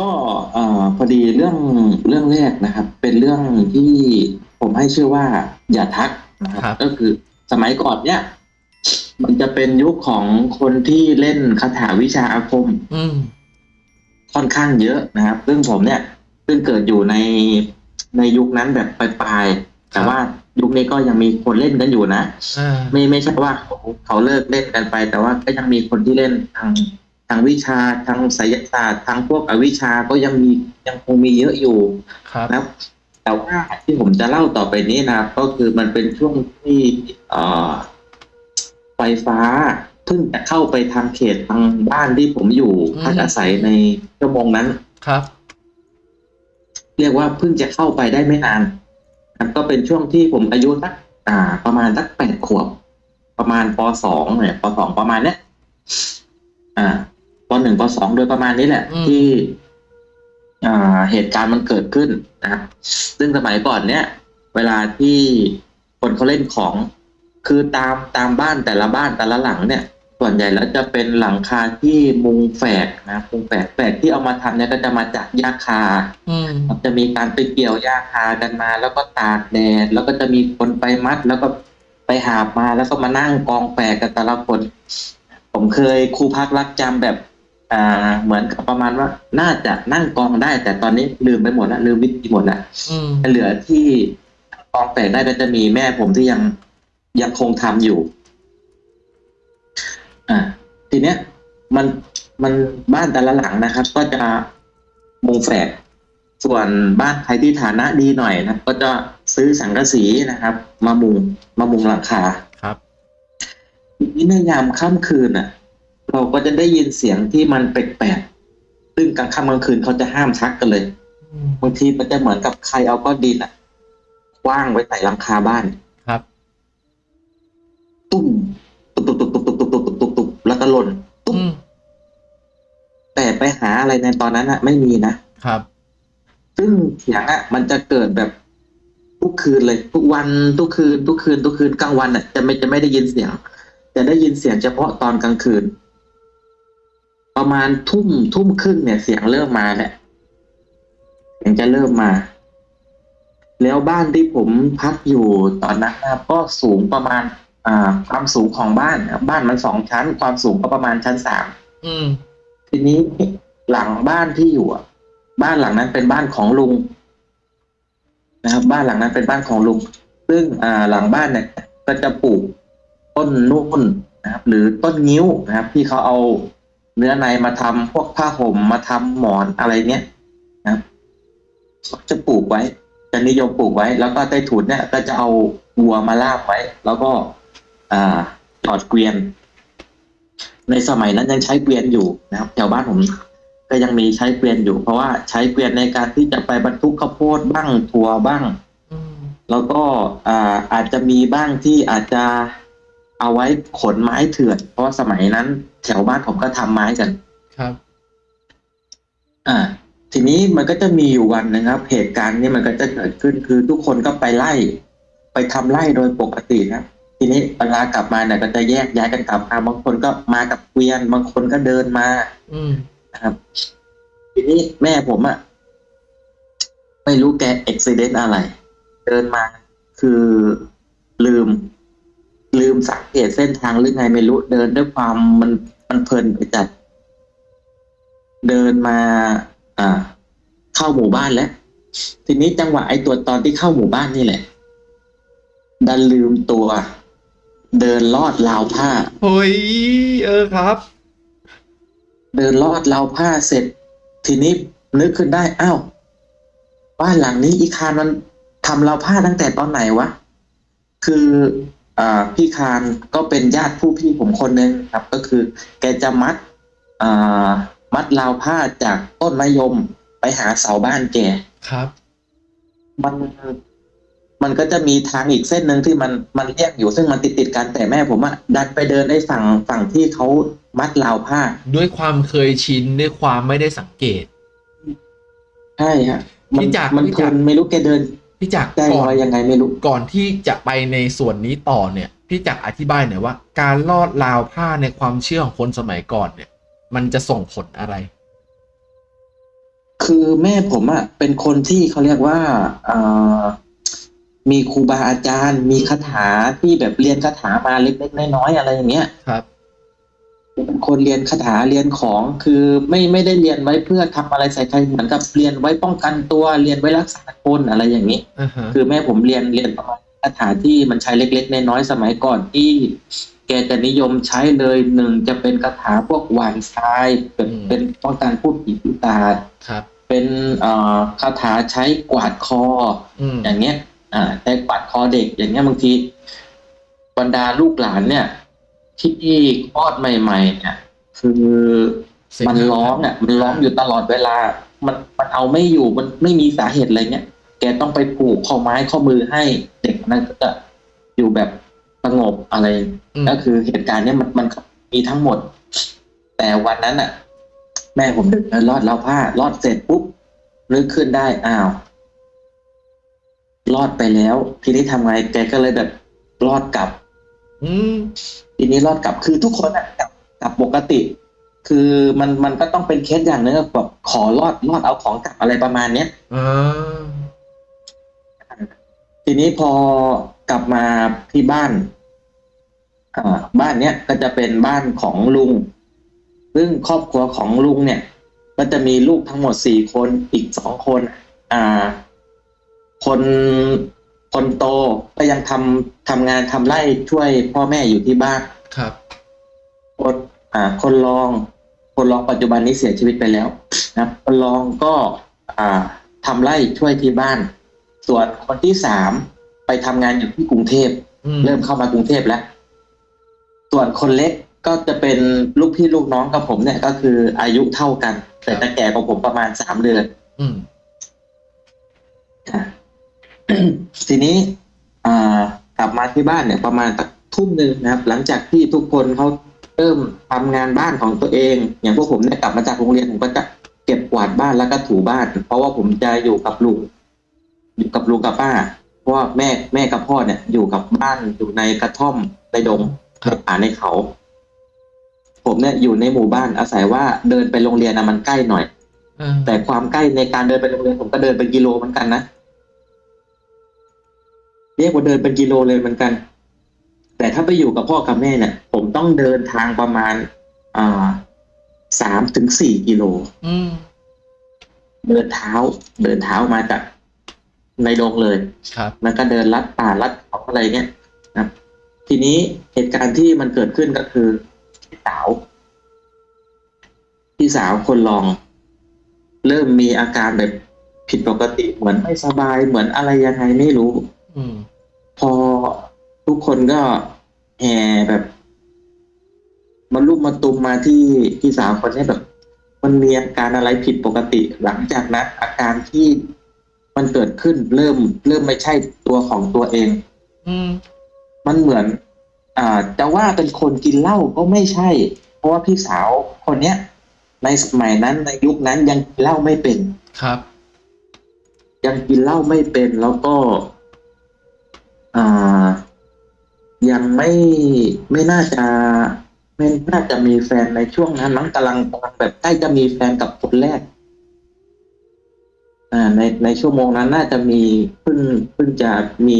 ก็เอ่อพอดีเรื่องเรื่องแรกนะครับ เป็นเรื่องที่ผมให้ชื่อว่า อย่าทักนะครับครับก็คือสมัยก่อนเนี่ยมันจะเป็นยุคของคนที่เล่นคาถาวิชาอาคมอืมค่อนข้างเยอะนะครับ ซึ่งผมเนี่ย ซึ่งเกิดอยู่ในในยุคนั้นแบบปลายๆแต่ว่ายุคนี้ก็ยังมีคนเล่นกันอยู่นะอ่าไม่ไม่ใช่ว่าเขาเขาเลิกเล่นกันไป แต่ว่าก็ยังมีคนที่เล่นทาง ทางวิชาทางไสยศาสตร์ทางพวกอวิชาก็ยังมียังคงมีเยอะอยู่ครับนะครับแต่ว่าที่ผมจะเล่าต่อไปนี้นะครับก็คือมันเป็นช่วงที่เอ่อไฟฟ้าเพิ่งจะเข้าไปทางเขตทางบ้านที่ผมอยู่พักอาศัยในชั่วโมงนั้นครับ เรียกว่าเพิ่งจะเข้าไปได้ไม่นานครับก็เป็นช่วงที่ผมอายุสักอ่า ประมาณสักแปดขวบ ประมาณปสองเนี่ยปสองประมาณเนี้ยอ่า ปหนึ่งปสองโดยประมาณนี้แหละ อืม ที่อ่าเหตุการณ์มันเกิดขึ้นนะครับซึ่งสมัยก่อนเนี้ยเวลาที่คนเขาเล่นของ คือตามตามบ้านแต่ละบ้านแต่ละหลังเนี่ย ส่วนใหญ่แล้วจะเป็นหลังคาที่มุงแฝกนะมุงแฝกแฝกที่เอามาทำเนี่ยก็จะมาจากหญ้าคา อืมมันจะมีการไปเกี่ยวหญ้าคากันมา แล้วก็ตากแดดแล้วก็จะมีคนไปมัด แล้วก็ไปหาบมาแล้วก็มานั่งกองแฝกกันแต่ละคน ผมเคยครูพักรักจำแบบ อ่า เหมือนกับประมาณว่า น่าจะนั่งกองได้ แต่ตอนนี้ลืมไปหมดละลืมวิธีหมดละอืมเหลือที่กองแฝกได้ก็จะมีแม่ผมที่ยังยังคงทำอยู่ อ่า ทีเนี้ย มันมันบ้านแต่ละหลังนะครับ ก็จะมุงแฝกส่วนบ้านใครที่ฐานะดีหน่อยนะก็จะซื้อสังกะสีนะครับ มามุงมามุงหลังคาครับทีนี้ในยามค่ำคืนอะ เราก็จะได้ยินเสียงที่มันแปลกๆซึ่งกลางค่ำกลางคืนเขาจะห้ามชักกันเลยอืมบางทีมันจะเหมือนกับใครเอาก้อนดินอะคว้างไว้ใส่หลังคาบ้านครับ ตุ้มตุบตุบตุบตุบตุบตุบตุบตุบตุบตุบแล้วก็หล่นตุ้มอืมแต่ไปหาอะไรในตอนนั้นอะไม่มีนะครับ ซึ่งเสียงอะมันจะเกิดแบบทุกคืนเลย ทุกวันทุกคืน ทุกคืน ทุกคืนกลางวันอะจะไม่จะไม่ได้ยินเสียง จะได้ยินเสียงเฉพาะตอนกลางคืน ประมาณทุ่มทุ่มครึ่งเนี่ยเสียงเริ่มมาเนี่ยเสียงจะเริ่มมา แล้วบ้านที่ผมพักอยู่ตอนนั้นนะครับก็สูงประมาณ อ่า ความสูงของบ้านนะครับบ้านมันสองชั้น ความสูงก็ประมาณชั้นสามอืมทีนี้หลังบ้านที่อยู่อะบ้านหลังนั้นเป็นบ้านของลุงนะครับ บ้านหลังนั้นเป็นบ้านของลุง ซึ่งอ่าหลังบ้านเนี่ย ก็จะปลูกต้นนุ่นนะครับ หรือต้นงิ้วนะครับ ที่เขาเอา เนื้อในมาทำพวกผ้าห่มมาทำหมอนอะไรเนี้ยนะครับเขาจะปลูกไว้จะนิยมปลูกไว้ แล้วก็ใต้ถุนเนี่ย ก็จะเอาวัวมาลาบไว้ แล้วก็อ่าถอดเกวียน ในสมัยนั้นยังใช้เกวียนอยู่นะครับแถวบ้านผมก็ยังมีใช้เกวียนอยู่ เพราะว่าใช้เกวียนในการที่จะไปบรรทุกข้าวโพดบ้างถั่วบ้างอืมแล้วก็อ่าอาจจะมีบ้างที่อาจจะ เอาไว้ขนไม้เถื่อนเพราะว่าสมัยนั้น แถวบ้านผมก็ทำไม้กันครับ อ่า ทีนี้มันก็จะมีอยู่วันนะครับ เหตุการณ์นี้มันก็จะเกิดขึ้นคือทุกคนก็ไปไล่ ไปทำไล่โดยปกตินะครับทีนี้เวลากลับมาเนี่ยก็จะแยกย้ายกันกลับมาบางคนก็มากับเกวียน บางคนก็เดินมา อืมนะครับ ทีนี้แม่ผมอะไม่รู้แกอุบิเหตุอะไร เดินมาคือลืม ลืมสังเกตเส้นทางหรือไงไม่รู้เดินด้วยความมันมันเพลินไปจัด เดินมา อ่า เข้าหมู่บ้านแล้ว ทีนี้จังหวะไอ้ตัวตอนที่เข้าหมู่บ้านนี่แหละ ดันลืมตัว เดินลอดราวผ้าเฮ้ยเออครับ เดินลอดราวผ้าเสร็จ ทีนี้นึกขึ้นได้อ้าวบ้านหลังนี้อีคานมันทำราวผ้าตั้งแต่ตอนไหนวะคืออ่า พี่คานก็เป็นญาติผู้พี่ผมคนหนึ่งครับ ก็คือ แกจะมัดอ่ามัดราวผ้าจากต้นมะยมไปหาเสาบ้านแกครับ มันมันก็จะมีทางอีกเส้นหนึ่งที่มันมันเรียกอยู่ซึ่งมันติดติดๆกันแต่แม่ผมอะดันไปเดินไอ้ฝั่งฝั่งที่เขามัดราวผ้า ด้วยความเคยชินด้วยความไม่ได้สังเกตใช่ฮะมัพี่จักรมันพี่เพจัลิกรนไม่รู้แกเดิน พี่จักรใจก่ลอนอยยังไงไม่รู้ก่อนที่จะไปในส่วนนี้ต่อเนี่ยพี่จักรอธิบายหน่อยว่า การลอดราวผ้าในความเชื่อของคนสมัยก่อนเนี่ย มันจะส่งผลอะไร คือแม่ผมอะเป็นคนที่เขาเรียกว่าเอ่อมีครูบาอาจารย์ มีคาถาที่แบบเรียนคาถามาเล็กๆน้อยๆอะไรอย่างเงี้ยครับเป็น คนเรียนคาถาเรียนของคือไม่ไม่ได้เรียนไว้เพื่อทำอะไรใส่ใครเหมือนกับเรียนไว้ป้องกันตัวเรียนไว้รักษาคนอะไรอย่างนี้อ่าฮะคือแม่ผมเรียนเรียนประมาณคาถาที่มันใช้เล็กๆน้อยๆสมัยก่อนที่ แกจะนิยมใช้เลยหนึ่งจะเป็นคาถาพวกหวานทรายเป็นเป็นป้องกันพูดผีปีศาจครับ เป็นเอ่อคาถาใช้กวาดคออืมอย่างเงี้ยอ่าใช้กวาดคอเด็กอย่างเงี้ยบางทีบรรดาลูกหลานเนี่ย ที่คลอดใหม่ๆเนี่ยคือเสียงมันร้องอะมันร้องอยู่ตลอดเวลา มันมันเอาไม่อยู่มันไม่มีสาเหตุอะไรเงี้ยแกต้องไปผูกข้อไม้ข้อมือให้เด็กนั้นก็จะอยู่แบบสงบอะไรอืมก็คือเหตุการณ์เนี้ยมันมันมีทั้งหมด แต่วันนั้นอะ แม่ผมเดินรอดแล้วผ้ารอดเสร็จปุ๊บนึกขึ้นได้อ้าวรอดไปแล้ว ทีนี้ทำไงแกก็เลยแบบรอดกลับ อืม ทีนี้รอดกลับคือทุกคนอะกลับกลับปกติ คือมันมันก็ต้องเป็นเคสอย่างหนึงอะแบบขอรอดรอดเอาของกลับอะไรประมาณเนี้ย อ่า ทีนี้พอกลับมาที่บ้านอ่าบ้านเนี้ยก็จะเป็นบ้านของลุง ซึ่งครอบครัวของลุงเนี่ย ก็จะมีลูกทั้งหมดสี่คนอีกสองคน อ่า คน คนโตก็ยังทำทำงานทำไร่ช่วยพ่อแม่อยู่ที่บ้านครับคนอ่า คนรอง คนรองปัจจุบันนี้เสียชีวิตไปแล้วนะครับคนรองก็ อ่าทำไร่ช่วยที่บ้าน ส่วนคนที่สามไปทำงานอยู่ที่กรุงเทพอืมเริ่มเข้ามากรุงเทพแล้ว ส่วนคนเล็กก็จะเป็นลูกพี่ลูกน้องกับผมเนี่ย ก็คืออายุเท่ากัน แต่จะแก่กว่าผมประมาณสามเดือน อืมอะ ทีนี้อ่ากลับมาที่บ้านเนี่ยประมาณสักทุ่มหนึ่งนะครับ หลังจากที่ทุกคนเขาเริ่มทำงานบ้านของตัวเอง อย่างพวกผมเนี่ยกลับมาจากโรงเรียนผมก็จะเก็บกวาดบ้านแล้วก็ถูบ้าน เพราะว่าผมจะอยู่กับลุงอยู่กับลุงกับป้า เพราะว่าแม่แม่กับพ่อเนี่ย อยู่กับบ้านอยู่ในกระท่อมในดงครับในป่าในเขา ผมเนี่ยอยู่ในหมู่บ้านอาศัยว่าเดินไปโรงเรียนนะมันใกล้หน่อยอ่าแต่ความใกล้ในการเดินไปโรงเรียนผมก็เดินเป็นกิโลเหมือนกันนะ เรียกว่าเดินเป็นกิโลเลยเหมือนกัน แต่ถ้าไปอยู่กับพ่อกับแม่เนี่ย ผมต้องเดินทางประมาณอ่าสามถึงสี่กิโลอืมเดินเท้า เดินเท้ามาจากในดงเลยครับมันก็เดินลัดป่าลัดเขาอะไรเงี้ยนะครับทีนี้เหตุการณ์ที่มันเกิดขึ้นก็คือพี่สาวพี่สาวคนรอง เริ่มมีอาการแบบผิดปกติเหมือนไม่สบายเหมือนอะไรยังไงไม่รู้อืม พอทุกคนก็แห่แบบมันลุกมาตุมมาที่พี่สาวคนนี้แบบ มันมีอาการอะไรผิดปกติ หลังจากนั้นอาการที่มันเกิดขึ้นเริ่ม เริ่มไม่ใช่ตัวของตัวเอง อืม มันเหมือน อ่าจะว่าเป็นคนกินเหล้าก็ไม่ใช่ เพราะว่าพี่สาวคนเนี้ยในสมัยนั้นในยุคนั้นยังกินเหล้าไม่เป็นครับ ยังกินเหล้าไม่เป็นแล้วก็อ่า ยังไม่ไม่น่าจะไม่น่าจะมีแฟนในช่วงนั้นมั้งกำลังกำลังแบบใกล้จะมีแฟนกับคนแรก อ่า ในในชั่วโมงนั้นน่าจะมีเพิ่งเพิ่งจะมี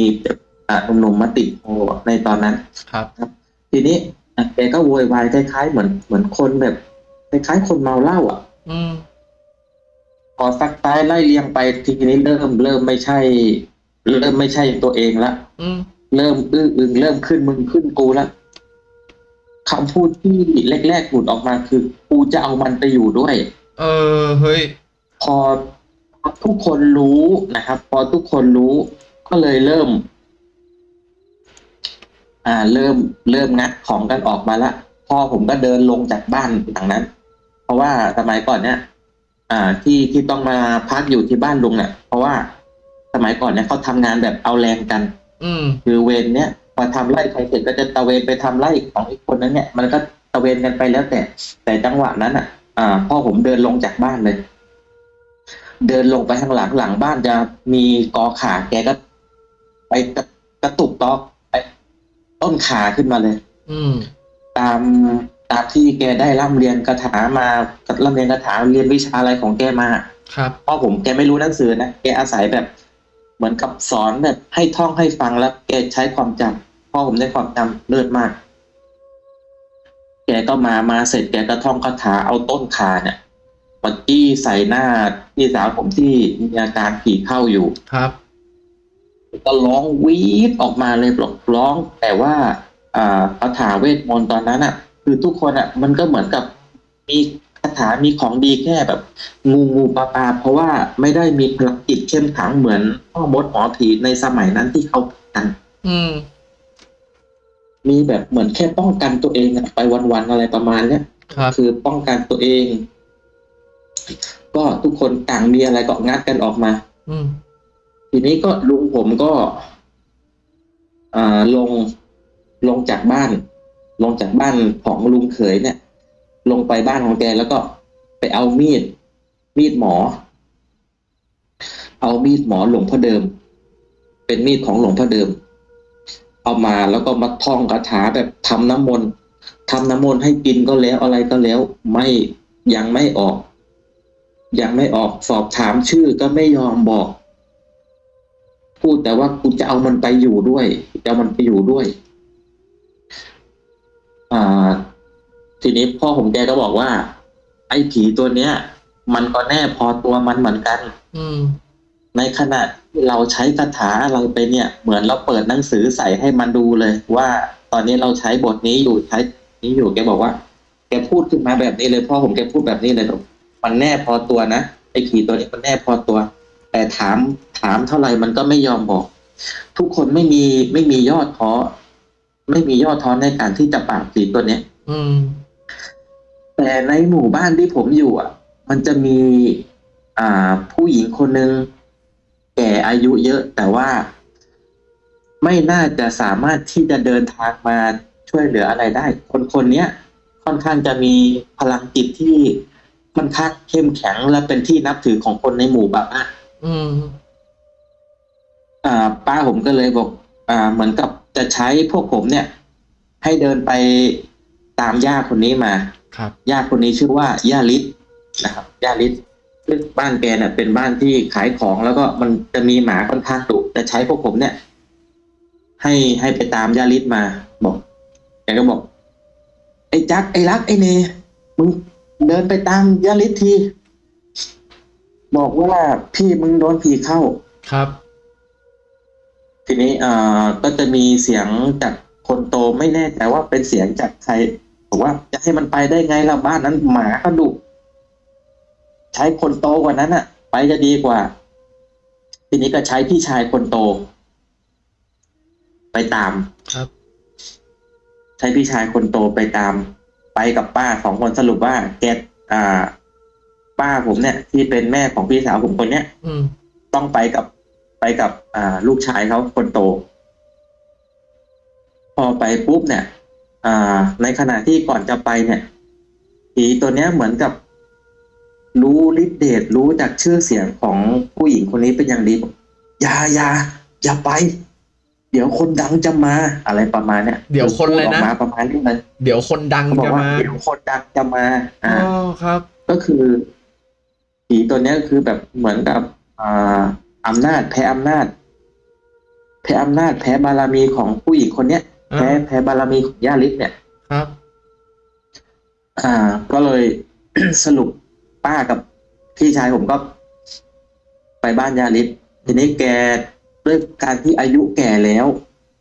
อ่าหนุ่มๆมาติดโอในตอนนั้นครับทีนี้อะแกก็โวยวายคล้ายๆเหมือนเหมือนคนแบบคล้ายๆคนเมาเหล้าอะ อืมพอสักท้ายไล่เลียงไปทีนี้เริ่มเริ่มไม่ใช่ เริ่มไม่ใช่ตัวเองละอืมเริ่มอื้ออึงเริ่มขึ้นมึงขึ้นกูละคำพูดที่แรกๆหลุดออกมาคือ กูจะเอามันไปอยู่ด้วย เออเฮ้ย พอทุกคนรู้นะครับ พอทุกคนรู้ ก็เลยเริ่ม อ่า เริ่มเริ่มงัดของกันออกมาละพ่อผมก็เดินลงจากบ้านหลังนั้น เพราะว่าสมัยก่อนเนี่ยอ่า ที่ที่ต้องมาพักอยู่ที่บ้านลุงเนี่ยเพราะว่า สมัยก่อนเนี่ยเขาทำงานแบบเอาแรงกัน อืมคือเวรเนี่ยพอทำไร่ใครเสร็จก็จะตะเวนไปทำไร่ของอีกคนนั้นเนี่ยมันก็ตะเวนกันไปแล้วแต่ แต่จังหวะนั้นอะ อ่า พ่อผมเดินลงจากบ้านเลย เดินลงไปข้างหลังหลังบ้านจะมีกอขาแกก็ ไปกระกระตุกตอกไปต้นขาขึ้นมาเลย อืม ตามตามที่แกได้ร่ำเรียนคาถามาร่ำเรียนคาถาเรียนวิชาอะไรของแกมา ครับพ่อผมแกไม่รู้หนังสือนะแกอาศัยแบบ เหมือนกับสอนแบบให้ท่องให้ฟังแล้วแกใช้ความจำพ่อผมได้ความจำเลิศมาก แกก็มามาเสร็จแกก็ท่องคาถาเอาต้นขาเนี่ยมาจี้ใส่หน้าพี่สาวผมที่มีอาการผีเข้าอยู่ครับก็ร้องวีดออกมาเลยบอกร้องแต่ว่าอ่าคาถาเวทมนต์ตอนนั้นอะ คือทุกคนอะ มันก็เหมือนกับมีคาถามีของดีแค่แบบงูงูปลาปลาเพราะว่าไม่ได้มีพลังจิตเข้มขังเหมือนพ่อมดหมอผีในสมัยนั้นที่เขากันอืม มีแบบเหมือนแค่ป้องกันตัวเองอะไปวันๆอะไรประมาณเนี้ยครับ คือป้องกันตัวเอง ก็ทุกคนต่างมีอะไรก็งัดกันออกมา อืม ทีนี้ก็ลุงผมก็อ่าลงลงจากบ้าน ลงจากบ้านของลุงเขยเนี่ย ลงไปบ้านของแกแล้วก็ไปเอามีด มีดหมอ เอามีดหมอหลวงพ่อเดิม เป็นมีดของหลวงพ่อเดิม เอามาแล้วก็มาท่องคาถาแบบทำน้ำมนต์ทำน้ำมนต์ให้กินก็แล้วอะไรก็แล้ว ไม่ยังไม่ออก ยังไม่ออกสอบถามชื่อก็ไม่ยอมบอก พูดแต่ว่ากูจะเอามันไปอยู่ด้วยจะเอามันไปอยู่ด้วย อ่า ทีนี้พ่อผมแกก็บอกว่า ไอ้ผีตัวเนี้ย มันก็แน่พอตัวมันเหมือนกัน อืม ในขณะที่เราใช้คาถาอะไรไปเนี่ย เหมือนเราเปิดหนังสือใส่ให้มันดูเลย ว่าตอนนี้เราใช้บทนี้อยู่ใช้นี้อยู่แกบอกว่า แกพูดขึ้นมาแบบนี้เลยพ่อผมแกพูดแบบนี้เลยบอกมันแน่พอตัวนะไอ้ผีตัวนี้มันแน่พอตัว แต่ถามถามเท่าไหร่มันก็ไม่ยอมบอก ทุกคนไม่มีไม่มียอดท้อไม่มียอดท้อในการที่จะปราบผีตัวเนี้ย อืม แต่ในหมู่บ้านที่ผมอยู่อะ มันจะมี อ่า ผู้หญิงคนหนึ่งแก่อายุเยอะ แต่ว่าไม่น่าจะสามารถที่จะเดินทางมาช่วยเหลืออะไรได้ คนคนเนี้ยค่อนข้างจะมีพลังจิตที่ค่อนข้างเข้มแข็งและเป็นที่นับถือของคนในหมู่บ้านอืม อ่า ป้าผมก็เลยบอก อ่า เหมือนกับจะใช้พวกผมเนี่ย ให้เดินไปตามย่าคนนี้มา ครับย่าคนนี้ชื่อว่าย่าลิศนะครับย่าลิศซึ่งบ้านแกเนี่ยเป็นบ้านที่ขายของแล้วก็มันจะมีหมาค่อนข้างดุจะใช้พวกผมเนี่ย ให้ให้ไปตามย่าลิศมา บอกแกก็บอก ไอ้จักไอ้รักไอ้เนมึงเดินไปตามย่าลิศทีบอกว่าพี่มึงโดนผีเข้าครับทีนี้เอ่อก็จะมีเสียงจากคนโตไม่แน่ใจว่าเป็นเสียงจากใคร บอกว่าจะให้มันไปได้ไงล่ะบ้านนั้นหมาก็ดุใช้คนโตกว่านั้นอะไปจะดีกว่า ทีนี้ก็ใช้พี่ชายคนโต ไปตามครับ ใช้พี่ชายคนโตไปตาม ไปกับป้าสองคนสรุปว่าแกอ่า ป้าผมเนี่ย ที่เป็นแม่ของพี่สาวผมคนเนี้ยอืมต้องไปกับไปกับ อ่า ลูกชายเขาคนโต พอไปปุ๊บเนี่ย อ่า ในขณะที่ก่อนจะไปเนี่ยผีตัวเนี้ยเหมือนกับ รู้ฤทธิ์เดชรู้จากชื่อเสียงของผู้หญิงคนนี้เป็นอย่างดีบอกอย่าอย่าอย่าไป เดี๋ยวคนดังจะมาอะไรประมาณเนี้ยเดี๋ยวคนอะไรนะพูดออกมาประมาณนี้เลยเดี๋ยวคนดังเขาบอกจะว่ามาเดี๋ยวคนดังจะมาอ๋อ่าอครับ ก็คือผีตัวเนี้ยคือแบบเหมือนกับอ่าอำนาจแพ้อำนาจ แพ้อำนาจแพ้บารมีของผู้หญิงคนเนี้ยอ่า แพ้แพ้บารมีของย่าลิศเนี่ย ครับ อ่า ก็เลยสรุปป้ากับพี่ชายผมก็ ไปบ้านย่าลิศทีนี้แกด้วยการที่อายุแก่แล้ว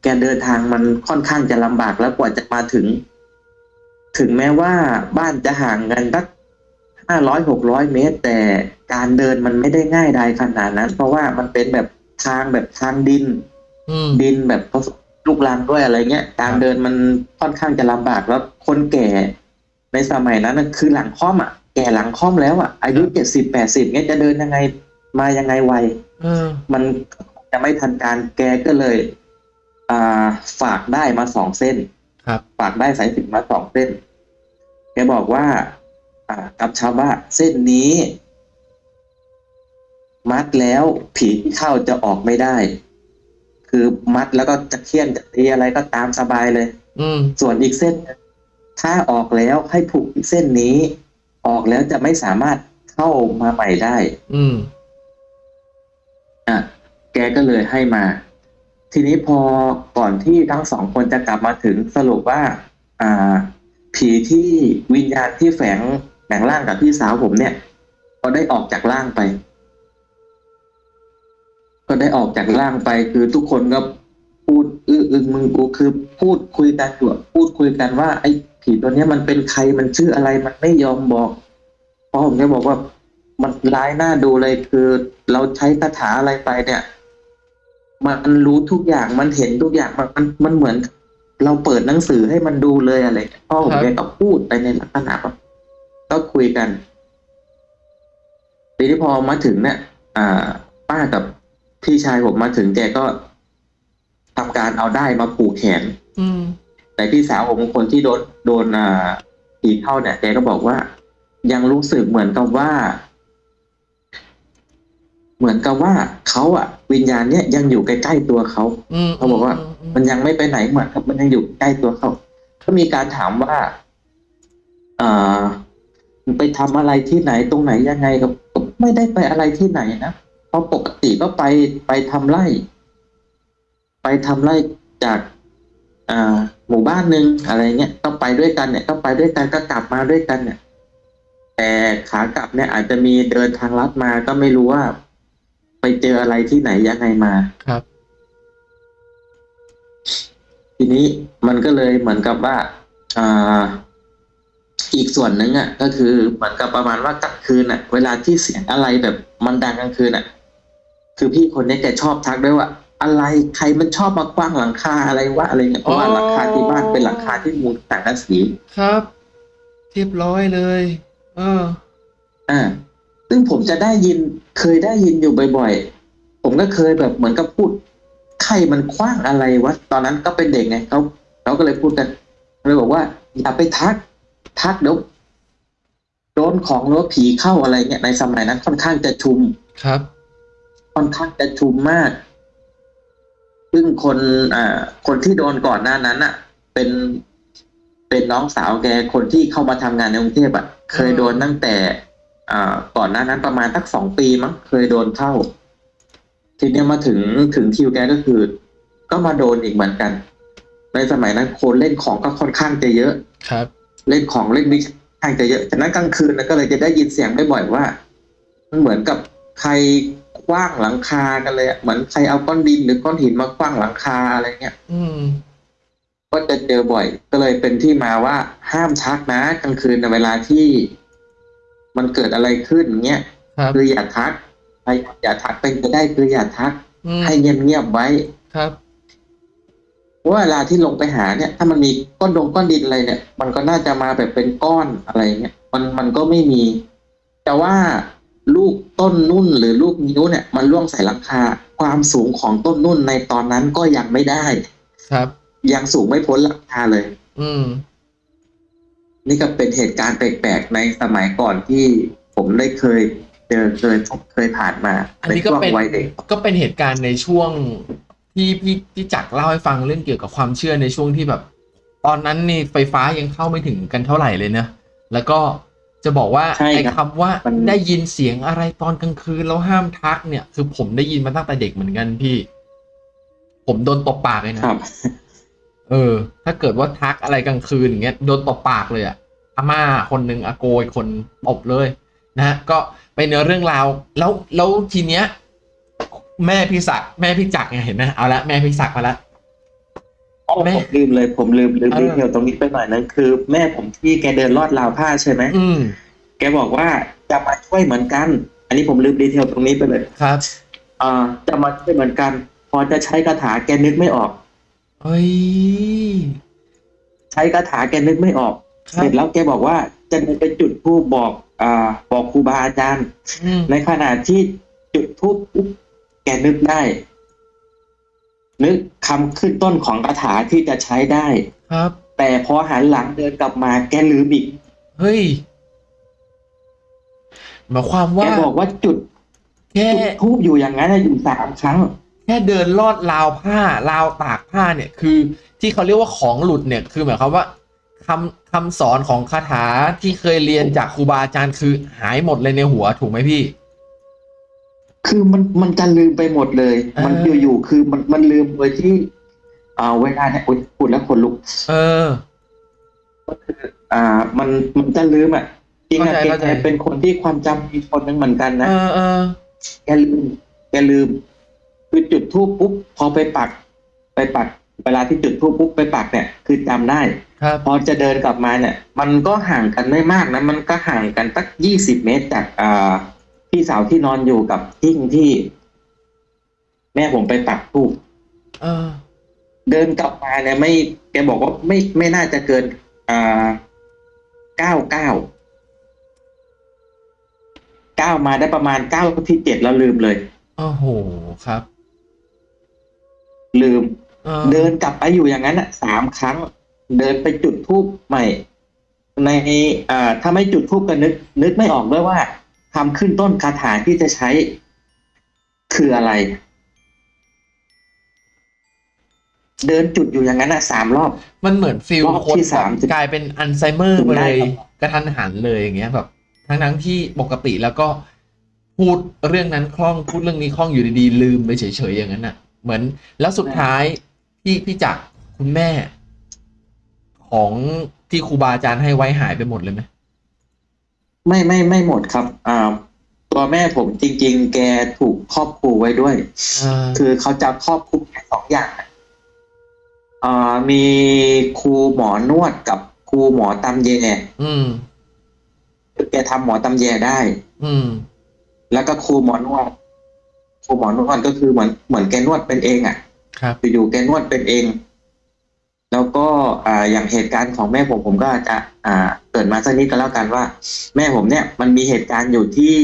แกเดินทางมันค่อนข้างจะลำบากแล้วกว่าจะมาถึง ถึงแม้ว่าบ้านจะห่างกันสักห้าร้อยหกร้อยเมตร แต่การเดินมันไม่ได้ง่ายใดขนาดนั้น เพราะว่ามันเป็นแบบทางแบบทางดินอืมดินแบบผสม ลูกรังด้วยอะไรเงี้ยการเดินมันค่อนข้างจะลำบากแล้วคนแก่ในสมัยนั้นน่ะคือหลังค่อมอะแก่หลังค่อมแล้วอะอายุเจ็ดสิบแปดสิบเงี้ยจะเดินยังไงมายังไงไวเออมันจะไม่ทันการแกก็เลย อ่าฝากได้มาสองเส้น ครับ ฝากได้สายสิญจนมาสองเส้นแกบอกว่า อ่ากับชาวบ้านเส้นนี้ มัดแล้วผีที่เข้าจะออกไม่ได้ คือมัดแล้วก็จะเคี่ยนจะตีอะไรก็ตามสบายเลย อืม ส่วนอีกเส้นหนึ่งถ้าออกแล้วให้ผูกเส้นนี้ ออกแล้วจะไม่สามารถเข้ามาใหม่ได้ อืม อะ แกก็เลยให้มา ทีนี้พอก่อนที่ทั้งสองคนจะกลับมาถึงสรุปว่า อ่า ผีที่วิญญาณที่แฝงแฝงร่างกับพี่สาวผมเนี่ย ก็ได้ออกจากร่างไป ก็ได้ออกจากร่างไปคือทุกคนก็พูดอื้ออึงมึงกูคือพูดคุยกันอยู่พูดคุยกันว่า ไอ้ผีตัวเนี้ยมันเป็นใครมันชื่ออะไรมันไม่ยอมบอกเพราะผมก็บอกว่ามันร้ายหน้าดูเลยคือ เราใช้คาถาอะไรไปเนี่ย มันรู้ทุกอย่างมันเห็นทุกอย่างมันมันเหมือน เราเปิดหนังสือให้มันดูเลยอะไรพ่อผมแกก็พูดไปในลักษณะแบบก็คุยกันทีนี้พอมาถึงเนี่ยอ่า ป้ากับ พี่ชายผมมาถึงแกก็ทำการเอาได้ายมาผูกแขน อืม แต่พี่สาวผมคนที่โดนโดนอ่าผีเข้าเนี่ยแกก็บอกว่า ยังรู้สึกเหมือนกับว่า เหมือนกับว่าเขาอะวิญญาณเนี้ยยังอยู่ใกล้ๆตัวเขาอืมเขาบอกว่ามมันยังไม่ไปไหนเหมือนกับมันยังอยู่ใกล้ตัวเขาก็มีการถามว่าอ่าไปทำอะไรที่ไหนตรงไหนยังไงก็ก็ไม่ได้ไปอะไรที่ไหนนะเพ ราะปกติก็ไปไปทำไร่ ไปทำไร่จากอ่าหมู่บ้านหนึ่งอะไรเงี้ยก็ไปด้วยกันเนี่ยก็ไปด้วยกันก็กลับมาด้วยกันเนี่ย แต่ขากลับเนี่ยอาจจะมีเดินทางลัดมาก็ไม่รู้ว่า ไปเจออะไรที่ไหนยังไงมาครับ ทีนี้มันก็เลยเหมือนกับว่าอ่าอีกส่วนหนึ่งอะ ก็คือเหมือนกับประมาณว่ากลางคืนอะ เวลาที่เสียงอะไรแบบมันดังกลางคืนอะ คือพี่คนนี้แกชอบทักด้วยว่า อะไรใครมันชอบมาคว้างหลังคาอะไรวะอะไรเงี้ยเพราะว่าอ๋อหลังคาที่บ้านเป็นหลังคาที่มุงสังกะสีครับเรียบร้อยเลยเอออ่าซึ่งผมจะได้ยินเคยได้ยินอยู่บ่อยๆ ผมก็เคยแบบเหมือนกับพูดใครมันคว้างอะไรวะตอนนั้นก็เป็นเด็กไงเขาเขาก็เลยพูดกันเลยบอกว่า อย่าไปทัก ทักเดี๋ยวโดนของหรือว่าผีเข้าอะไรเงี้ยในสมัยนั้นค่อนข้างจะชุมครับ ค่อนข้างจะชุมมาก ซึ่งคนอ่าคนที่โดนก่อนหน้านั้นอะ เป็นเป็นน้องสาวแกคนที่เข้ามาทำงานในกรุงเทพอะ เคยโดนตั้งแต่อ่าก่อนหน้านั้นประมาณสักสองปีมั้งเคยโดนเข้า ทีเนี้ยมาถึงถึงคิวแกก็คือ ก็มาโดนอีกเหมือนกัน ในสมัยนั้นคนเล่นของก็ค่อนข้างจะเยอะครับ เล่นของเล่นวิชาค่อนข้างจะเยอะ ฉะนั้นกลางคืนนะก็เลยจะได้ยินเสียงบ่อยๆว่า มันเหมือนกับใคร คว้างหลังคากันเลยอะเหมือนใครเอาก้อนดินหรือก้อนหินมาคว้างหลังคาอะไรเงี้ยอืม ก็จะเจอบ่อย ก็เลยเป็นที่มาว่าห้ามทักนะกลางคืนในเวลาที่มันเกิดอะไรขึ้นเงี้ยครับคืออย่าทักใครอย่าทักเป็นไปได้คืออย่าทัก อืมให้เงียบๆไว้ ครับ เพราะว่าเวลาที่ลงไปหาเนี่ย ถ้ามันมีก้อนดงก้อนดินอะไรเนี่ย มันก็น่าจะมาแบบเป็นก้อนอะไรเงี้ยมันมันก็ไม่มี แต่ว่า ลูกต้นนุ่นหรือลูกนิ้วเนี่ย มันล่วงใส่หลังคา ความสูงของต้นนุ่นในตอนนั้นก็ยังไม่ได้ ครับ ยังสูงไม่พ้นหลังคาเลย อืม นี่ก็เป็นเหตุการณ์แปลกๆในสมัยก่อนที่ผมได้เคยเจอเคยพบเคยผ่านมาอันในนี้ก็ช่วงเป็นวัยเด็กก็เป็นเหตุการณ์ในช่วงที่พี่พี่จักรเล่าให้ฟังเรื่องเกี่ยวกับความเชื่อในช่วงที่แบบ ตอนนั้นนี่ไฟฟ้ายังเข้าไม่ถึงกันเท่าไหร่เลยนะแล้วก็ จะบอกว่าใช่ไอ้ครับคำว่ามันได้ยินเสียงอะไรตอนกลางคืนแล้วห้ามทักเนี่ย คือผมได้ยินมาตั้งแต่เด็กเหมือนกันพี่ ผมโดนตบปากเลยนะครับเออ ถ้าเกิดว่าทักอะไรกลางคืนอย่างเงี้ยโดนตบปากเลยอะอาม่าคนหนึ่งอาโกยคนตบเลยนะฮะก็เป็นเรื่องราว แล้วแล้วทีเนี้ย แม่พี่ศักดิ์แม่พี่จักรไงเห็นไหมเอาละแม่พี่ศักดิ์มาละ อ๋อแม่ ผมลืมเลยผมลืมลืมเออ detail ตรงนี้ไปหน่อยนึงคือ แม่ผมที่แกเดินลอดราวผ้าใช่ไหมอืมแกบอกว่าจะมาช่วยเหมือนกัน อันนี้ผมลืม detail ตรงนี้ไปเลยครับอ่าจะมาช่วยเหมือนกัน พอจะใช้คาถาแกนึกไม่ออก เฮ้ยใช้คาถาแกนึกไม่ออกคเสรับร็จแล้วแกบอกว่าจะเดินไปจุดธูปบอกอ่าบอกครูบาอาจารย์ อืมในขณะที่จุดธูปปุ๊บแกนึกได้ นึกคำขึ้นต้นของคาถาที่จะใช้ได้ ครับ แต่พอหันหลังเดินกลับมาแกลืมอีกเฮ้ยหมายความแกว่าบอกว่าจุดแค่จุดทูบอยู่อย่างนั้นน่ะอยู่สามครั้ง แค่เดินลอดราวผ้าราวตากผ้าเนี่ย คือที่เขาเรียกว่าของหลุดเนี่ย คือหมายความว่าคำคำสอนของคาถาที่เคยเรียนจากครูบาอาจารย์คือหายหมดเลยในหัวถูกไหมพี่ คือมันมันจะลืมไปหมดเลยเออมันอยู่ๆคือมันมันลืมโดยที่อ่าเวลาเนี่ยโอ๊ยพูดแล้วคนลุก เอออ่า มันมันจะลืมอะจริงอะเข้าใจแกเข้าใจแกเป็นคนที่ความจำมีคนหนึงเหมือนกันนะเออเออแกลืมแกลืม คือจุดทูปปุ๊บพอไปปัก ไปปัก เวลาที่จุดทูปปุ๊บไปปักเนี่ย คือจำได้ครับพอจะเดินกลับมาเนี่ย มันก็ห่างกันไม่มากนะมันก็ห่างกันสักยี่สิบเมตรจากอ่า พี่สาวที่นอนอยู่กับทิ้งที่ แม่ผมไปปักทูปเออ เดินกลับมาเนี่ยไม่แกบอกว่าไม่ไม่น่าจะเกิน อ่าเก้าเก้าเก้ามาได้ประมาณเก้าที่เจ็ดแล้วลืมเลยโอ้โหครับ ลืม เออเดินกลับไปอยู่อย่างนั้นอะสามครั้ง เดินไปจุดทูบใหม่ ในอ่าถ้าไม่จุดทูบก็นึก นึกไม่ออกด้วยว่า ทำขึ้นต้นคาถาที่จะใช้คืออะไร เดินจุดอยู่อย่างนั้นอะสามรอบ มันเหมือนฟิลรอบคนที่แบบสามสิบกลายเป็นอัลไซเมอร์ถึงไปได้เลยครับ กระทันหันเลยอย่างเงี้ยแบบทั้งทั้งๆที่ปกติแล้วก็พูดเรื่องนั้นคล่องพูดเรื่องนี้คล่องอยู่ดีๆลืมไปเฉยๆอย่างนั้นน่ะ เหมือนแล้วสุดท้ายพี่พี่จักรคุณแม่ ของที่ครูบาอาจารย์ให้ไว้หายไปหมดเลยไหม ไม่ไม่ไม่หมดครับอ่าตัวแม่ผมจริง ๆ แกถูกครอบครูไว้ด้วยอ่าคือเขาจะครอบคลุมแค่สองอย่างอะอ่ามีครูหมอนวดกับครูหมอตำแยอืมคือแกทำหมอตำแยได้ อืม แล้วก็ครูหมอนวด ครูหมอนวดก็คือเหมือนเหมือนแกนวดเป็นเองอะ ครับอยู่ๆแกนวดเป็นเอง แล้วก็อ่าอย่างเหตุการณ์ของแม่ผมผมก็จะ อ่า เกิดมาสักนิดก็แล้วกันว่า แม่ผมเนี่ย มันมีเหตุการณ์อยู่ที่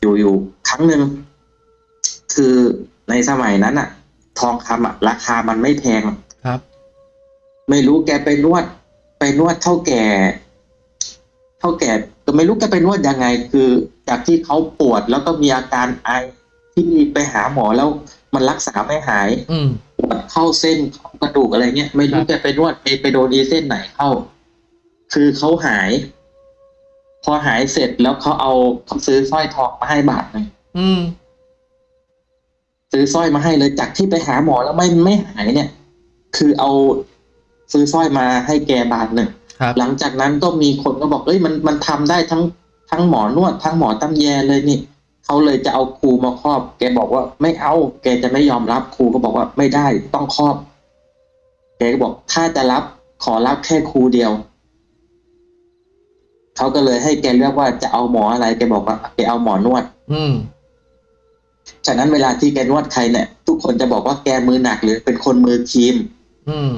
อยู่อยู่ครั้งหนึ่งคือในสมัยนั้นอะทองคำอะราคามันไม่แพงครับ ไม่รู้แกไปนวด ไปนวดเท่าแก่ เท่าแก่ก็ไม่รู้แกไปนวดยังไง คือ จากที่เขาปวดแล้วก็มีอาการไอที่ไปหาหมอแล้วมันรักษาไม่หาย อืมปวดเข้าเส้นเข้ากระดูกอะไรเงี้ยไม่รู้ครับแกไปนวดไปไปโดนอีเส้นไหนเข้า คือเขาหาย พอหายเสร็จแล้วเขาเอาเขาซื้อสร้อยทองมาให้บาทหนึงอืม ซื้อสร้อยมาให้เลยจากที่ไปหาหมอแล้วไม่ไม่หายเนี่ย คือเอาซื้อสร้อยมาให้แกบาทหนึ่งครับหลังจากนั้นก็มีคนก็บอกเอ้ยมันมันทำได้ทั้งทั้งหมอนวด ทั้งหมอตำแยเลยนี่เขาเลยจะเอาครูมาครอบ แกบอกว่าไม่เอา แกจะไม่ยอมรับครูก็บอกว่าไม่ได้ต้องครอบ แกก็บอกถ้าจะรับขอรับแค่ครูเดียว เขาก็เลยให้แกเลือกว่าจะเอาหมออะไรแกบอกว่าแกเอาหมอนวด อืมฉะนั้นเวลาที่แกนวดใครเนี่ย ทุกคนจะบอกว่าแกมือหนักหรือเป็นคนมือครีม อืม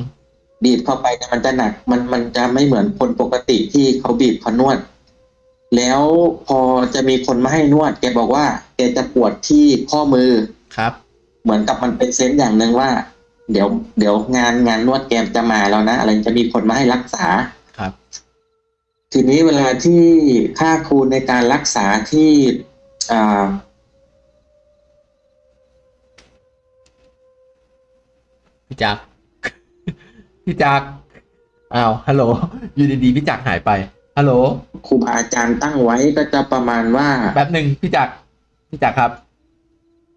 บีบเข้าไปเนี่ยมันจะหนัก มันมันจะไม่เหมือนคนปกติที่เขาบีบเขานวด แล้วพอจะมีคนมาให้นวด แกบอกว่า แกจะปวดที่ข้อมือครับ เหมือนกับมันเป็นเซนส์อย่างหนึ่งว่า เดี๋ยว เดี๋ยวงานงานนวดแกจะมาแล้วนะอะไรจะมีคนมาให้รักษาครับ ทีนี้เวลาที่ค่าครูในการรักษาที่อ่าพี่จักรพี่จักรอ้าวฮัลโหลอยู่ดีๆพี่จักรหายไปฮัลโหลครูบาอาจารย์ตั้งไว้ก็จะประมาณว่าแป๊บหนึ่งพี่จักรพี่จักรครับ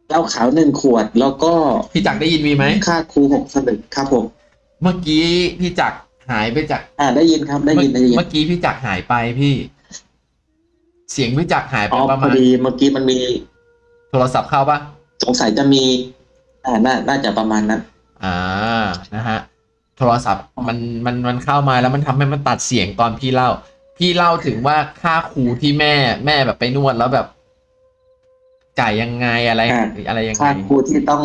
เหล้าขาวหนึ่งขวด แล้วก็พี่จักรได้ยินมีไหมค่าครูหกสลึงครับผมเมื่อกี้พี่จักร หายไปจาก อ่าได้ยินครับได้ยินได้ยินเมื่อกี้พี่จักรหายไปพี่ เสียงพี่จักรหายไปอ๋อประพมาอณดีเมื่อกี้มันมี โทรศัพท์เข้าปะสงสัยจะมี อ่าน่าน่าจะประมาณนั้น อ่านะฮะโทรศัพท์มันมันมันเข้ามาแล้วมันทำให้มันตัดเสียงตอนพี่เล่า พี่เล่าถึงว่าค่าครูที่แม่แม่แบบไปนวดแล้วแบบจ่ายยังไงอะไรอ่าอะไรยังไงค่าครูที่ต้อง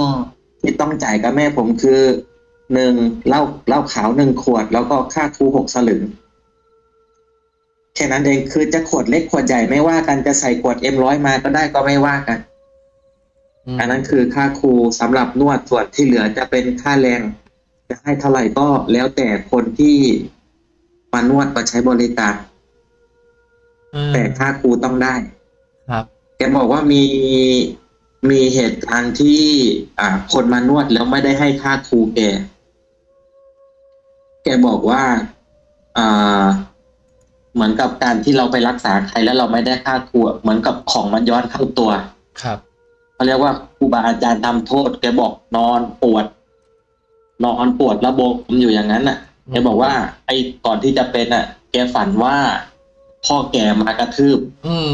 ที่ต้องจ่ายกับแม่ผมคือ หนึ่งเหล้าเหล้าขาวหนึ่งขวด แล้วก็ค่าครูหกสลึงแค่นั้นเองคือจะขวดเล็กขวดใหญ่ไม่ว่ากันจะใส่ขวดเอ็มร้อยมาก็ได้ก็ไม่ว่ากันมอันนั้นคือค่าครูสำหรับนวดส่วนที่เหลือจะเป็นค่าแรง จะให้เท่าไหร่ก็แล้วแต่คนที่มานวดมาใช้บริการเออแต่ค่าครูต้องได้ ครับแกบอกว่ามีมีเหตุการณ์ที่ อ่า คนมานวดแล้วไม่ได้ให้ค่าครูแก แกบอกว่าอ่าเหมือนกับการที่เราไปรักษาใครแล้วเราไม่ได้ค่าครูอะเหมือนกับของมันย้อนเข้าตัว ครับเขาเรียกว่าครูบาอาจารย์ทำโทษ แกบอกนอนปวด นอนปวดระบบอยู่อย่างนั้นน่ะแกบอกว่า ไอ้ก่อนที่จะเป็นอะ แกฝันว่า พ่อแกมากระทืบ อืม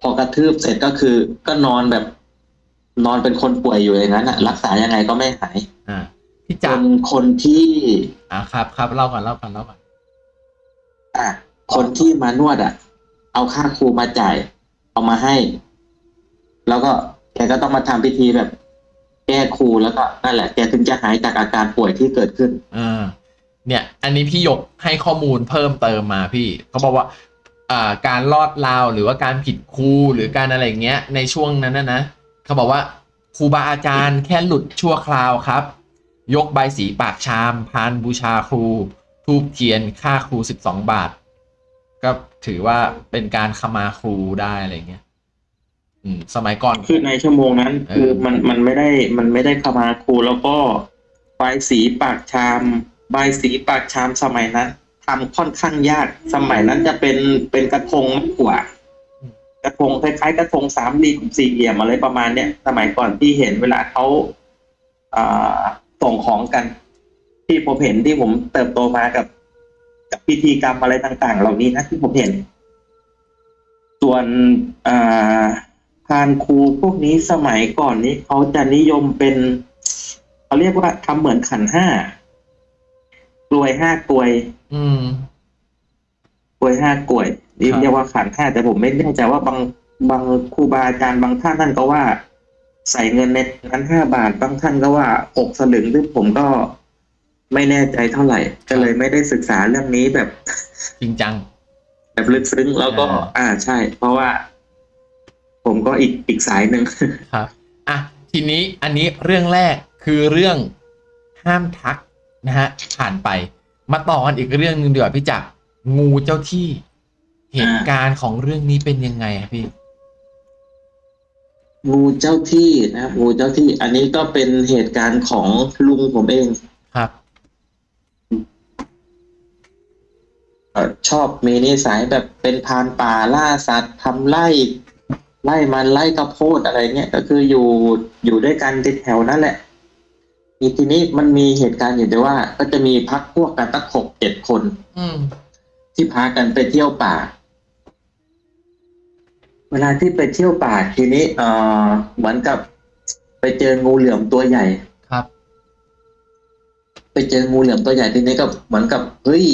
พอกระทืบเสร็จก็คือ ก็นอนแบบ นอนเป็นคนป่วยอยู่อย่างนั้นอะ รักษายังไงก็ไม่หาย อ่า พี่จจักรนคนที่อ่าครับครับเล่าก่อนเล่าก่อนเล่าก่อนอะคนที่มานวดอะ เอาค่าครูมาจ่าย เอามาให้ แล้วก็แกก็ต้องมาทำพิธีแบบ แก้ครูแล้วก็นั่นแหละแกถึงจะหายจากอาการป่วยที่เกิดขึ้นอ่าเนี่ย อันนี้พี่หยกให้ข้อมูลเพิ่มเติมมาพี่เขาบอกว่าอ่าการลอดราวหรือว่าการผิดครูหรือการอะไรอย่างเงี้ย ในช่วงนั้นนะนะเขาบอกว่าครูบาอาจารย์แค่หลุดชั่วคราวครับ ยกใบายสีปากชาม พานบูชาครู ทูบเทียนค่าครูสิบสองบาท ก็ถือว่าเป็นการขมาครูได้อะไรเงี้ยอืม สมัยก่อนคือในชั่วโมงนั้นเออคือมันมันไม่ได้มันไม่ได้เข้ามาครูแล้วก็ใบายสีปากชาม ใบายสีปากชามสมัยนั้นทำค่อนข้างยากสมัยนั้นจะเป็นเป็นกระทงมากกว่ากระทงคล้ายๆกระทงสามเหลี่ยมสี่เหลี่ยมอะไรประมาณเนี้ยสมัยก่อนที่เห็นเวลาเขาอ่า ส่งของกัน ที่ผมเห็นที่ผมเติบโตมากับ กับพิธีกรรมอะไรต่าง ๆ เหล่านี้นะที่ผมเห็น ส่วนอ่าพานครูพวกนี้สมัยก่อนนี้เขาจะนิยมเป็นเขาเรียกว่าทำเหมือนขันห้ากลวยห้ากลวย อืมกลวยห้ากลวยนี่ครับเรียกว่าขันห้าแต่ผมไม่แน่ใจว่าบางบางครูบาอาจารย์บางท่านท่านก็ว่า ใส่เงินในนั้นห้าบาทบางท่านก็ว่าหกสลึงซึ่งผมก็ไม่แน่ใจเท่าไหร่ ก็เลยไม่ได้ศึกษาเรื่องนี้แบบจริงจัง แบบลึกซึ้งแล้วก็ อ่าอ่าใช่ เพราะว่า ผมก็อีกอีกสายหนึ่งครับอะทีนี้อันนี้เรื่องแรกคือเรื่องห้ามทักนะฮะผ่านไป มาต่อกันอีกเรื่องหนึงดีกว่าพี่จักรงูเจ้าที่ เหตุการณ์ของเรื่องนี้เป็นยังไงอะพี่ งูเจ้าที่นะครับงูเจ้าที่ อันนี้ก็เป็นเหตุการณ์ของลุงผมเองครับเอ่อชอบมีนิสัยแบบเป็นพรานป่าล่าสัตว์ทำไร่ไล่มันไล่กระโพดอะไรเงี้ยก็คืออยู่อยู่ด้วยกันติดแถวนั่นแหละทีทีนี้มันมีเหตุการณ์อยู่ด้วยว่า ก็จะมีพักพวกกันตั้งหกเจ็ดคน อืม ที่พากันไปเที่ยวป่า เวลาที่ไปเที่ยวป่าทีนี้เอ่อเหมือนกับ ไปเจองูเหลือมตัวใหญ่ครับ ไปเจองูเหลือมตัวใหญ่ทีนี้ก็เหมือนกับเฮ้ย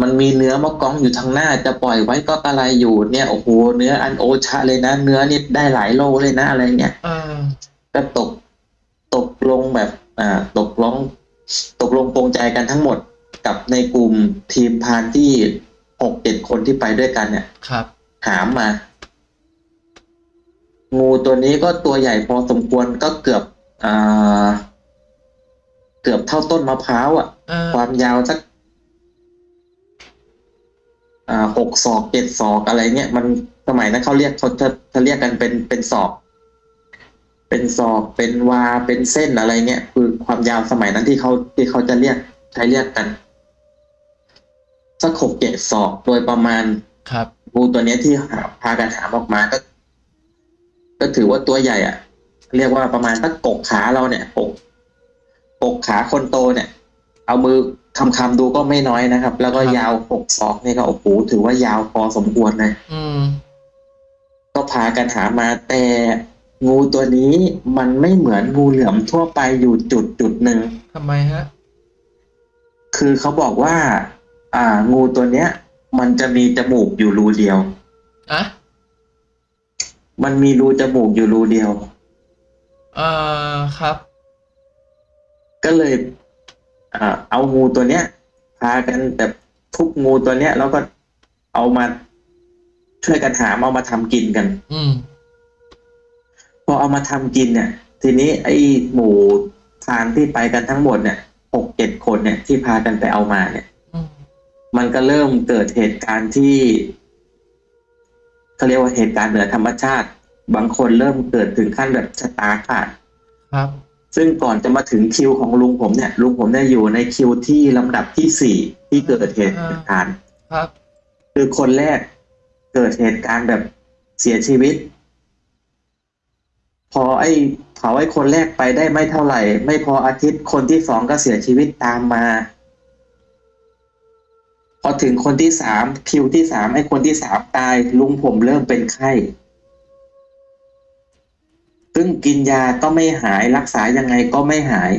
มันมีเนื้อมะกองอยู่ทางหน้า จะปล่อยไว้ก็กระไรอยู่เนี่ยโอ้โหเนื้ออันโอชะเลยนะ เนื้อนี่ได้หลายโลเลยนะอะไรเงี้ยอ่าก็ตกตกลงแบบ อ่า ตกลงตกลงปรงใจกันทั้งหมดกับในกลุ่มทีมพรานที่หกเจ็ดคนที่ไปด้วยกันเนี่ยครับ หามมา งูตัวนี้ก็ตัวใหญ่พอสมควรก็เกือบอ่าเกือบเท่าต้นมะพร้าวอะอ่าความยาวสักอ่าหกศอกเจ็ดศอกอะไรเงี้ยมันสมัยนั้นเขาเรียกเขาจะจะเรียกกันเป็นเป็นศอก เป็นศอกเป็นวาเป็นเส้นอะไรเงี้ยคือความยาวสมัยนั้นที่เขาที่เขาจะเรียกใช้เรียกกันสักหกเจ็ดศอกโดยประมาณ ครับ งูตัวเนี้ยที่หาพากันหามออกมาก็ ก็ถือว่าตัวใหญ่อะเรียกว่าประมาณสักกกขาเราเนี่ยกกกกขาคนโตเนี่ย เอามือคำคำๆดูก็ไม่น้อยนะครับ แล้วก็ครับยาวหกศอกนี่ก็โอ้โหถือว่ายาวพอสมควรเลยอืมก็พากันหามาแต่งูตัวนี้มันไม่เหมือนงูเหลือมทั่วไปอยู่จุดจุดหนึ่งทำไมฮะ คือเขาบอกว่า อ่า งูตัวเนี้ย มันจะมีจมูกอยู่รูเดียวอะ มันมีรูจมูกอยู่รูเดียวอ่าครับ ก็เลยอ่าเอางูตัวเนี้ย พากันแบบทุบงูตัวเนี้ย แล้วก็เอามาช่วยกันหามเอามาทำกินกัน อืมพอเอามาทำกินเนี่ย ทีนี้ไอ้หมูทานที่ไปกันทั้งหมดเนี่ยหกเจ็ดคนเนี่ยที่พากันไปเอามาเนี่ยอืมมันก็เริ่มเกิดเหตุการณ์ที่ เขาเรียกว่าเหตุการณ์เหนือธรรมชาติ บางคนเริ่มเกิดถึงขั้นแบบชะตาขาดครับ ซึ่งก่อนจะมาถึงคิวของลุงผมเนี่ยลุงผมเนี่ยอยู่ในคิวที่ลำดับที่สี่ที่เกิดเหตุการณ์ครับ คือคนแรกเกิดเหตุการณ์แบบเสียชีวิต พอไอ้เผาไอ้คนแรกไปได้ไม่เท่าไหร่ ไม่พออาทิตย์คนที่สองก็เสียชีวิตตามมา พอถึงคนที่สามคิวที่สามไอ้คนที่สามตายลุงผมเริ่มเป็นไข้ซึ่งกินยาก็ไม่หายรักษายังไงก็ไม่หาย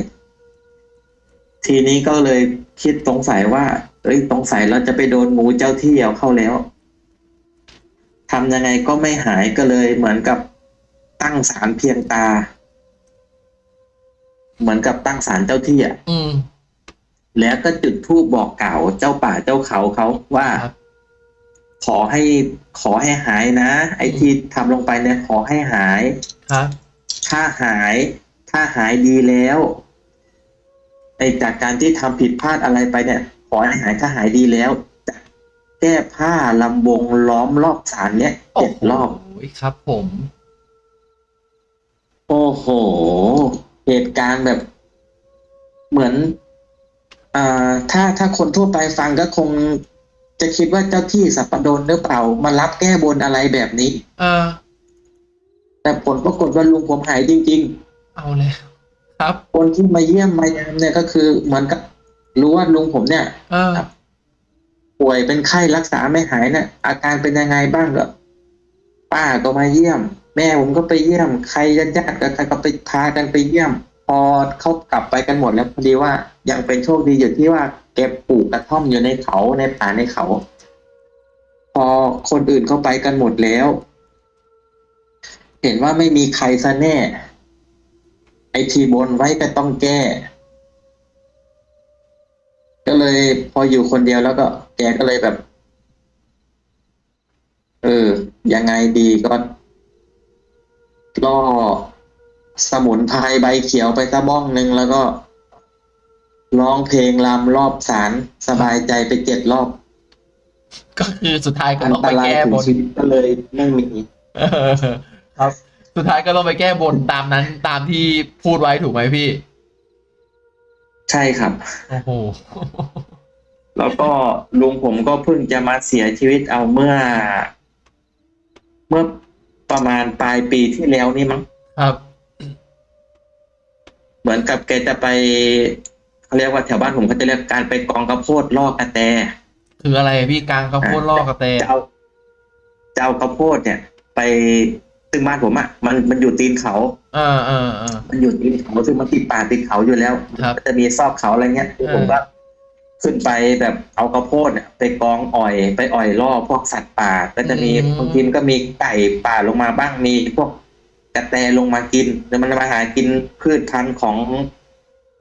ทีนี้ก็เลยคิดสงสัยว่าเอ้ยสงสัยเราจะไปโดนงูเจ้าที่เอาเข้าแล้วทำยังไงก็ไม่หายก็เลยเหมือนกับตั้งศาลเพียงตา เหมือนกับตั้งศาลเจ้าที่อะ อืม แล้วก็จุดธูปบอกกล่าวเจ้าป่าเจ้าเขาเขาว่า ครับ ขอให้ขอให้หายนะ ไอ้ที่ทำลงไปเนี่ยขอให้หาย ครับ ถ้าหาย ถ้าหายดีแล้วไอ้จากการที่ทำผิดพลาดอะไรไปเนี่ย ขอให้หายถ้าหายดีแล้วจะแก้ผ้าลำวงล้อมรอบศาลเนี่ยโอ้เจ็ดโหรอบครับ ผม โอ้โห เหตุการณ์แบบ เหมือนอ่า ถ้าถ้าคนทั่วไปฟังก็คงจะคิดว่าเจ้าที่สัปปดนหรือเปล่ามารับแก้บนอะไรแบบนี้ เออ แต่ผลปรากฏว่าลุงผมหายจริง ๆ เอาแล้วครับ คนที่มาเยี่ยมมายามเนี่ยก็คือเหมือนกับรู้ว่าลุงผมเนี่ยเออครับป่วยเป็นไข้รักษาไม่หายเนี่ยอาการเป็นยังไงบ้างก็ป้าก็มาเยี่ยม แม่ผมก็ไปเยี่ยม ใครญาติญาติๆก็ใครก็ไปพากันไปเยี่ยม พอเขากลับไปกันหมดแล้วพอดีว่ายังเป็นโชคดีอยู่ที่ว่าแกปลูกกระท่อมอยู่ในเขาในป่าในเขา พอคนอื่นเข้าไปกันหมดแล้ว เห็นว่าไม่มีใครซะแน่ ไอทีบนไว้ก็ต้องแก้ ก็เลยพออยู่คนเดียวแล้วก็ แกก็เลยแบบ เออ ยังไงดีก็ล่อ สมุนไพรใบเขียวไปสักบ้องหนึ่งแล้วก็ร้องเพลงรำรอบศาลสบายใจไปเจ็ดรอบ ก็คือสุดท้ายก็อันต้องตไปรายแก้ถึบงนชีวิตก็เลยไม่มีเออครับ สุดท้ายก็ต้องไปแก้บนตามนั้นตามที่พูดไว้ถูกไหมพี่ ใช่ครับ โอ้โห แล้วก็ลุงผมก็เพิ่งจะมาเสียชีวิตเอาเมื่อ เมื่อประมาณปลายปีที่แล้วนี่มั้ง ครับเหมือน กับแกจะไปเขาเรียกว่าแถวบ้านผมเขาจะเรียกการไปกองกระโพดลอกกระแต คืออะไรพี่กลางข้าวโพดลอกกระเตจะเอาจะเอากระโพดเนี่ย ไปซึ่งบ้านผมอะ่ะมันมันอยู่ตีนเขาเออเออเออมันอยู่ตีนเขาซึ่งมันติดป่าติดเขาอยู่แล้วครับมันจะมีซอกเขาอะไรเงี้ยเออผมก็ขึ้นไปแบบเอากระโพดเนี่ยไปกองอ่อยไปอ่อยล่อพวกสัตว์ป่า ก็จะมีบางทีมันก็มีไก่ป่าลงมาบ้างมีพวก กระแตลงมากินแล้วมันมาหากินพืชพันธุ์ของ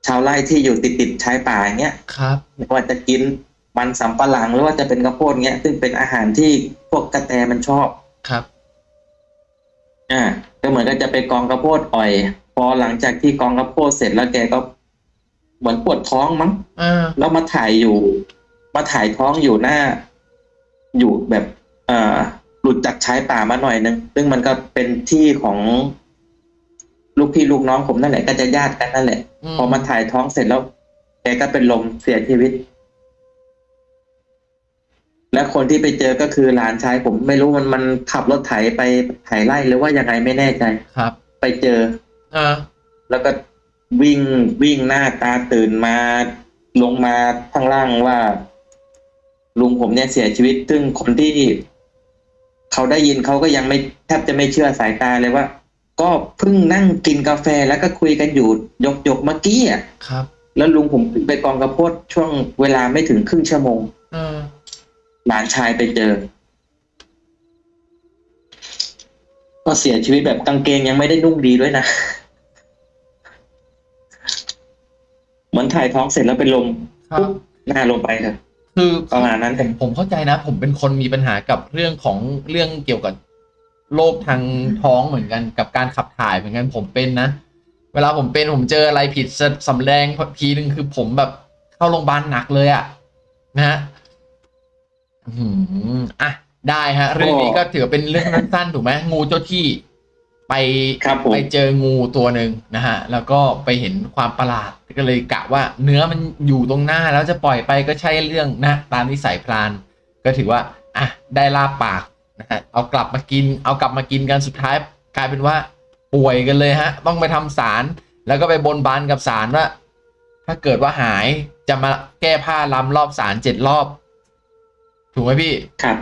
ชาวไร่ที่อยู่ติดติดๆชายป่าอย่างเงี้ยครับไม่ว่าจะกินมันสำปะหลังหรือว่าจะเป็นกระโพดเงี้ย ซึ่งเป็นอาหารที่พวกกระแตมันชอบครับ อ่าก็เหมือนก็จะไปกองกระโพดอ่อย พอหลังจากที่กองกระโพดเสร็จแล้วแกก็เหมือนปวดท้องมั้งเออแล้วมาถ่ายอยู่ มาถ่ายท้องอยู่หน้า อยู่แบบ เอ่อ หลุดจากชายป่ามาหน่อยนึงซึ่งมันก็เป็นที่ของลูกพี่ลูกน้องผมนั่นแหละก็จะญาติกันนั่นแหละ พอมาถ่ายท้องเสร็จแล้วแกก็เป็นลมเสียชีวิต และคนที่ไปเจอก็คือหลานชายผมไม่รู้มันมันขับรถไถไปไถไล่หรือว่ายังไงไม่แน่ใจครับ ไปเจอเออแล้วก็วิ่งวิ่งหน้าตาตื่นมาลงมาข้างล่างว่า ลุงผมเนี่ยเสียชีวิต ซึ่งคนที่ เขาได้ยินเขาก็ยังไม่แทบจะไม่เชื่อสายตาเลยว่า ก็เพิ่งนั่งกินกาแฟแล้วก็คุยกันอยู่ยกยกๆเมื่อกี้อะครับ แล้วลุงผมขึ้นไปกองกระโพดช่วงเวลาไม่ถึงครึ่งชั่วโมงเออหลานชายไปเจอ ก็เสียชีวิตแบบกางเกงยังไม่ได้นุ่งดีด้วยนะเหมือนถ่ายท้องเสร็จแล้วเป็นลมครับปุ๊บหน้าลงไปเถอะ คือประมาณนั้นผมผมเข้าใจนะ ผมเป็นคนมีปัญหากับเรื่องของเรื่องเกี่ยวกับโรคทางท้องเหมือนกันกับการขับถ่ายเหมือนกันผมเป็นนะ เวลาผมเป็นผมเจออะไรผิดสำแดงทีหนึ่งคือผมแบบเข้าโรงพยาบาลหนักเลยอะนะฮะอืมอะได้ฮะ เรื่องนี้ก็ถือเป็นเรื่องสั้นๆถูกไหมงูเจ้าที่ ไปครับผมไปเจองูตัวหนึ่งนะฮะ แล้วก็ไปเห็นความประหลาดก็เลยกะว่าเนื้อมันอยู่ตรงหน้าแล้วจะปล่อยไปก็ใช่เรื่องนะ ตามนิสัยพรานก็ถือว่าอะได้ลาบปากนะฮะเอากลับมากิน เอากลับมากินกันสุดท้ายกลายเป็นว่า ป่วยกันเลยฮะ ต้องไปทำสารแล้วก็ไปบนบานกับสารว่า ถ้าเกิดว่าหายจะมาแก้ผ้าล้ำรอบสารเจ็ดรอบ ถูกไหมพี่ครับ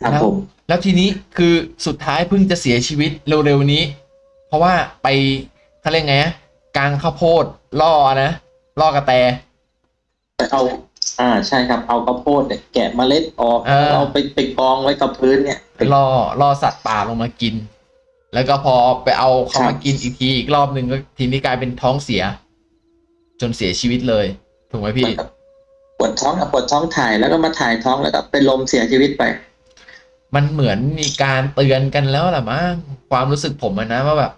ครับแล้วผมแล้วทีนี้คือสุดท้ายเพิ่งจะเสียชีวิตเร็วๆนี้ เพราะว่าไปเขาเรียกไงอะกลางข้าวโพดล่อนะล่อกระแตเอาอ่าใช่ครับเอาข้าวโพดเนี่ยแกะเมล็ดออกเออเอาไปไปกองไว้กับพื้นเนี่ยไปล่อล่อสัตว์ป่าลงมากิน แล้วก็พอไปเอาเขาครับมากินอีกทีอีกรอบหนึ่งก็ทีนี้กลายเป็นท้องเสีย จนเสียชีวิตเลย ถูกไหมพี่ปวดท้องอะปวดท้องถ่ายแล้วก็มาถ่ายท้องแล้วก็เป็นลมเสียชีวิตไป มันเหมือนมีการเตือนกันแล้วล่ะมั้งความรู้สึกผมอะนะว่าแบบ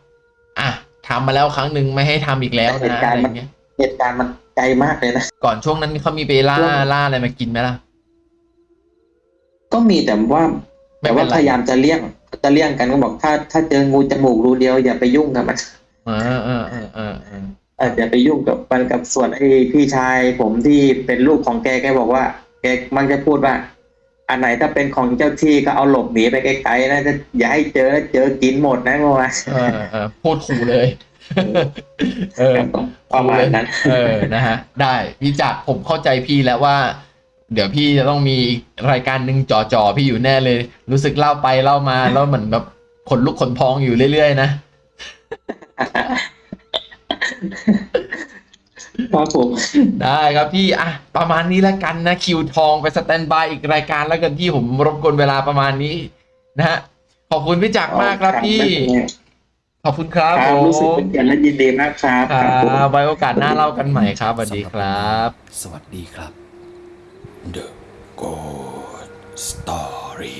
อะทำมาแล้วครั้งหนึ่งไม่ให้ทำอีกแล้วแต่เหนะตุการอะณ์ไรมัน เงี้ย เหตุการณ์มันไกลมากเลยนะ ก่อนช่วงนั้นเขามีไปล่าช่วง ล่าอะไรมากินไหมล่ะ ก็มีแต่ว่า ไม่แต่เป็ว่านไรพยายามจะเลี่ยงจะเลี่ยงกันก็บอกถ้าถ้าเจองูจมูกรูเดียวอย่าไปยุ่งกับมันอ่าอ่าอ่าอ่าอ่าเอออย่าไปยุ่งกับมันกับส่วนไอ้พี่ชายผมที่เป็นลูกของแกแกบอกว่า แกมันจะพูดว่า อันไหนถ้าเป็นของเจ้าที่ก็เอาหลบหนีไปไกลๆนะจะอย่าให้เจอเจอกินหมดนะเมื่อวานเออเออพูดขู่เลยเออประมาณนั้น เออนะฮะ ได้พี่จักรผมเข้าใจพี่แล้วว่า เดี๋ยวพี่จะต้องมีอีกรายการหนึ่งจ่อๆพี่อยู่แน่เลย รู้สึกเล่าไปเล่ามาแล้วเหมือนแบบขนลุกขนพองอยู่เรื่อยๆนะ ครับผมได้ครับพี่อะประมาณนี้แล้วกันนะคิวทองไปสแตนบายอีกรายการแล้วกันพี่ผมรบกวนเวลาประมาณนี้นะฮะขอบคุณพี่จักรมากครับพี่ขอบคุณครับคผรับมรู้สึกเป็นเกียรติและยินดีมากครับคครับผมรับไว้โอกาสหน้าเล่ากันใหม่ครับสวัสดีครับ สวัสดีครับ The Good Story